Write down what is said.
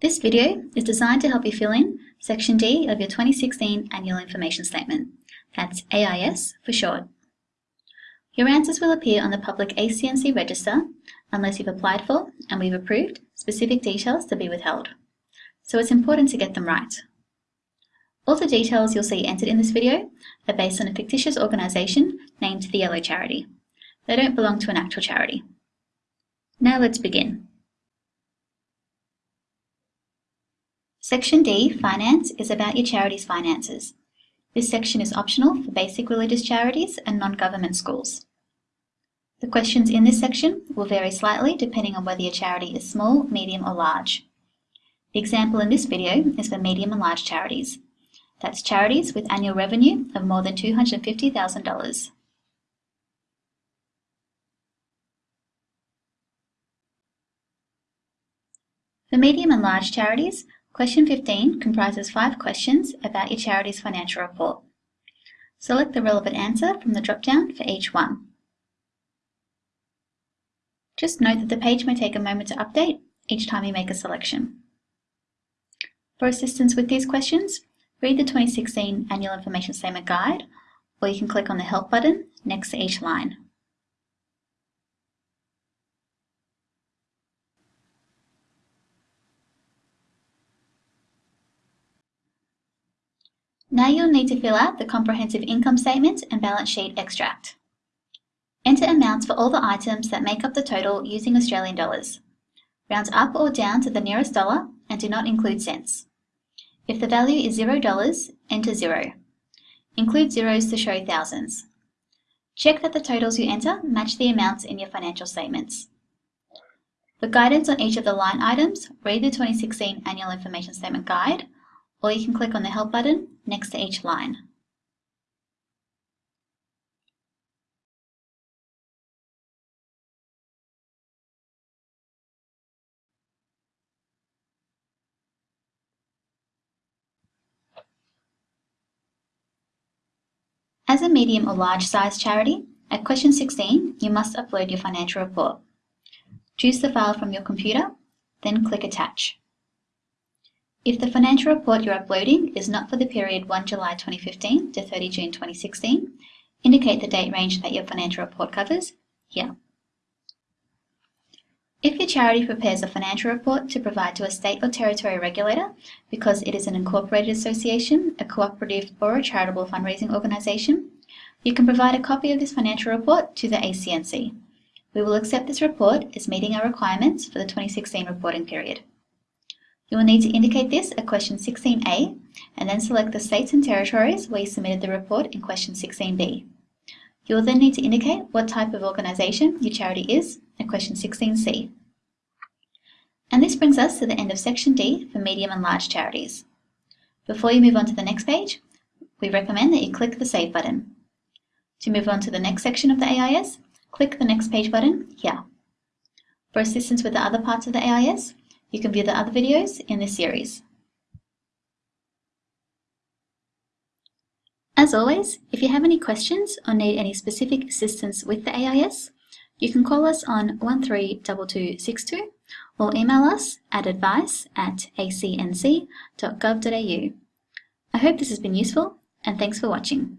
This video is designed to help you fill in Section D of your 2016 Annual Information Statement. That's AIS for short. Your answers will appear on the public ACNC register unless you've applied for and we've approved specific details to be withheld. So it's important to get them right. All the details you'll see entered in this video are based on a fictitious organisation named the Yellow Charity. They don't belong to an actual charity. Now let's begin. Section D, Finance, is about your charity's finances. This section is optional for basic religious charities and non-government schools. The questions in this section will vary slightly depending on whether your charity is small, medium or large. The example in this video is for medium and large charities. That's charities with annual revenue of more than $250,000. For medium and large charities, Question 15 comprises five questions about your charity's financial report. Select the relevant answer from the drop-down for each one. Just note that the page may take a moment to update each time you make a selection. For assistance with these questions, read the 2016 Annual Information Statement Guide, or you can click on the Help button next to each line. Now you'll need to fill out the comprehensive income statement and balance sheet extract. Enter amounts for all the items that make up the total using Australian dollars. Round up or down to the nearest dollar and do not include cents. If the value is $0, enter 0. Include zeros to show thousands. Check that the totals you enter match the amounts in your financial statements. For guidance on each of the line items, read the 2016 Annual Information Statement Guide or you can click on the Help button next to each line. As a medium or large size charity, at question 16, you must upload your financial report. Choose the file from your computer, then click Attach. If the financial report you're uploading is not for the period 1 July 2015 to 30 June 2016, indicate the date range that your financial report covers here. If your charity prepares a financial report to provide to a state or territory regulator because it is an incorporated association, a cooperative or a charitable fundraising organisation, you can provide a copy of this financial report to the ACNC. We will accept this report as meeting our requirements for the 2016 reporting period. You will need to indicate this at question 16a and then select the states and territories where you submitted the report in question 16b. You will then need to indicate what type of organisation your charity is at question 16c. And this brings us to the end of section D for medium and large charities. Before you move on to the next page, we recommend that you click the Save button. To move on to the next section of the AIS, click the Next Page button here. For assistance with the other parts of the AIS, you can view the other videos in this series. As always, if you have any questions or need any specific assistance with the AIS, you can call us on 132262 or email us at advice at acnc.gov.au. I hope this has been useful and thanks for watching.